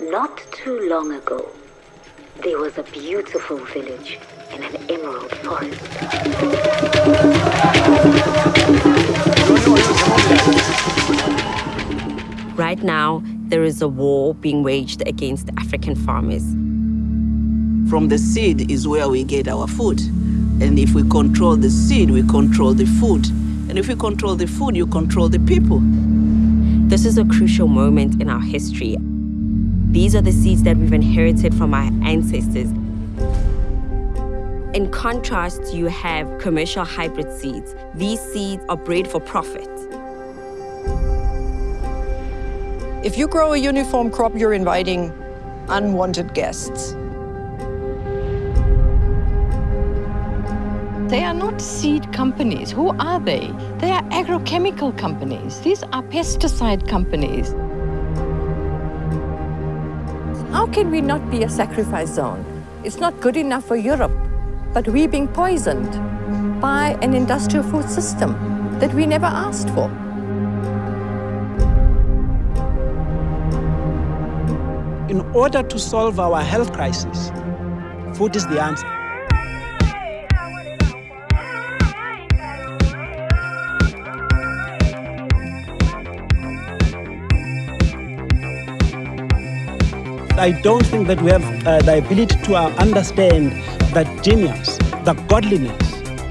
Not too long ago, there was a beautiful village in an emerald forest. Right now, there is a war being waged against African farmers. From the seed is where we get our food. And if we control the seed, we control the food. And if we control the food, you control the people. This is a crucial moment in our history. These are the seeds that we've inherited from our ancestors. In contrast, you have commercial hybrid seeds. These seeds are bred for profit. If you grow a uniform crop, you're inviting unwanted guests. They are not seed companies. Who are they? They are agrochemical companies. These are pesticide companies. How can we not be a sacrifice zone? It's not good enough for Europe, but we're being poisoned by an industrial food system that we never asked for. In order to solve our health crisis, food is the answer. I don't think that we have uh, the ability to uh, understand the genius, the godliness,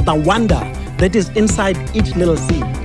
the wonder that is inside each little seed.